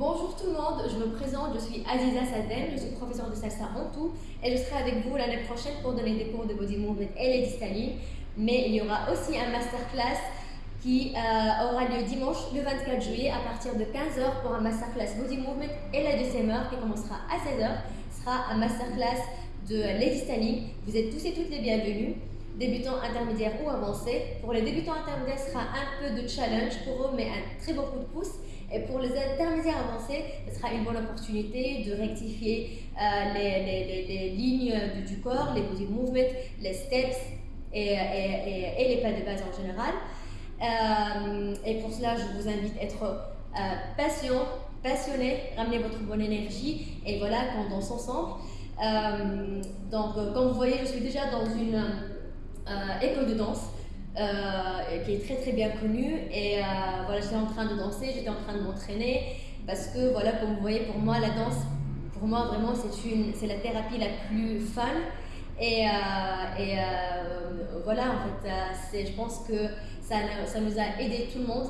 Bonjour tout le monde, je me présente, je suis Aziza Sadem, je suis professeure de salsa en tout et je serai avec vous l'année prochaine pour donner des cours de body movement et les styling. Mais il y aura aussi un masterclass qui euh, aura lieu dimanche le 24 juillet à partir de 15h pour un masterclass body movement et la deuxième heure qui commencera à 16h sera un masterclass de lady styling. Vous êtes tous et toutes les bienvenus débutants, intermédiaires ou avancés. Pour les débutants intermédiaires, ce sera un peu de challenge pour eux, mais un très beau coup de pouce. Et pour les intermédiaires avancés, ce sera une bonne opportunité de rectifier euh, les, lignes du, corps, les body movements, les steps et, les pas de base en général. Euh, et pour cela, je vous invite à être euh, patient, passionné, ramener votre bonne énergie et voilà qu'on danse ensemble. donc, comme vous voyez, je suis déjà dans une école de danse. Euh, qui est très très bien connue. Et euh, voilà, j'étais en train de danser, j'étais en train de m'entraîner parce que voilà, comme vous voyez, pour moi, la danse, pour moi vraiment, c'est une, c'est la thérapie la plus fun. Et, euh, et voilà, en fait, c'est, je pense que ça, ça nous a aidé tout le monde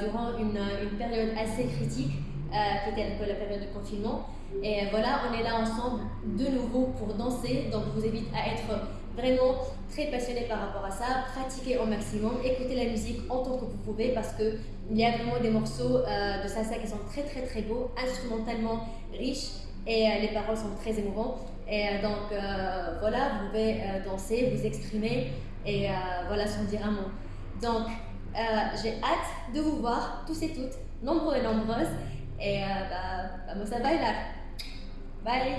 durant une, une, période assez critique qui était un peu la période de confinement. Et voilà, on est là ensemble de nouveau pour danser. Donc, je vous invite à être vraiment très passionné par rapport à ça, pratiquez au maximum, écoutez la musique en tant que vous pouvez parce qu'il y a vraiment des morceaux euh, de salsa qui sont très très très beaux, instrumentalement riches et euh, les paroles sont très émouvantes. Et euh, donc voilà, vous pouvez danser, vous exprimer et voilà, sans dire un mot. Donc j'ai hâte de vous voir tous et toutes, nombreux et nombreuses. e, và, và mình sẽ thấy là vậy